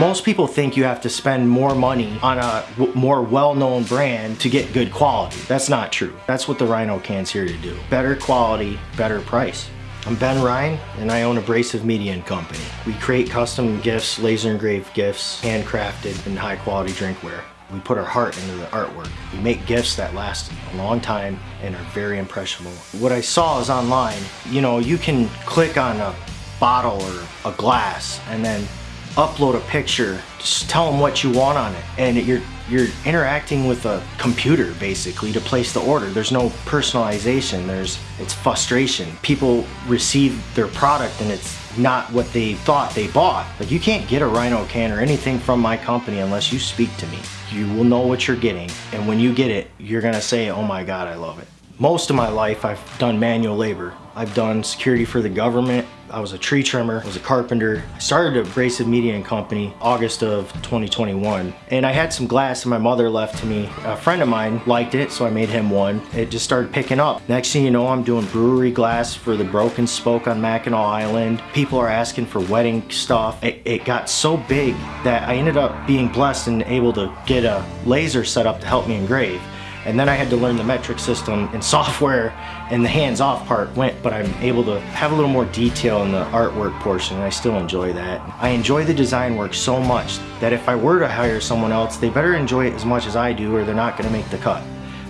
Most people think you have to spend more money on a more well-known brand to get good quality. That's not true. That's what the Rhino can's here to do. Better quality, better price. I'm Ben Ryan and I own Abrasive Media and Company. We create custom gifts, laser engraved gifts, handcrafted and high quality drinkware. We put our heart into the artwork. We make gifts that last a long time and are very impressionable. What I saw is online, you know, you can click on a bottle or a glass and then upload a picture, just tell them what you want on it, and you're you're interacting with a computer basically to place the order. There's no personalization. There's it's frustration. People receive their product and it's not what they thought they bought. Like you can't get a Rhino can or anything from my company unless you speak to me. You will know what you're getting, and when you get it, you're gonna say, "Oh my God, I love it." Most of my life, I've done manual labor. I've done security for the government. I was a tree trimmer, I was a carpenter. I started Abrasive Media and Company August of 2021. And I had some glass that my mother left to me. A friend of mine liked it, so I made him one. It just started picking up. Next thing you know, I'm doing brewery glass for the Broken Spoke on Mackinac Island. People are asking for wedding stuff. It, it got so big that I ended up being blessed and able to get a laser set up to help me engrave. And then I had to learn the metric system and software and the hands-off part went, but I'm able to have a little more detail in the artwork portion and I still enjoy that. I enjoy the design work so much that if I were to hire someone else, they better enjoy it as much as I do or they're not gonna make the cut.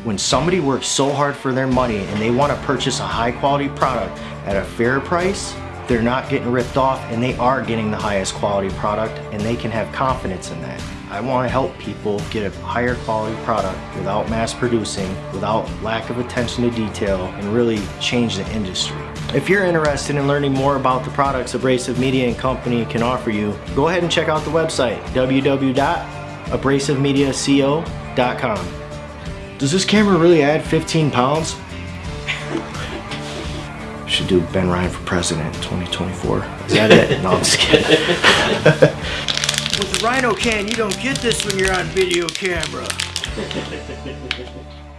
When somebody works so hard for their money and they wanna purchase a high quality product at a fair price, they're not getting ripped off and they are getting the highest quality product and they can have confidence in that. I want to help people get a higher quality product without mass producing, without lack of attention to detail, and really change the industry. If you're interested in learning more about the products Abrasive Media and Company can offer you, go ahead and check out the website www.abrasivemediaco.com. Does this camera really add 15 pounds? Should do Ben Ryan for president 2024. Is that it? No, I'm just kidding. With the Rhino can, you don't get this when you're on video camera.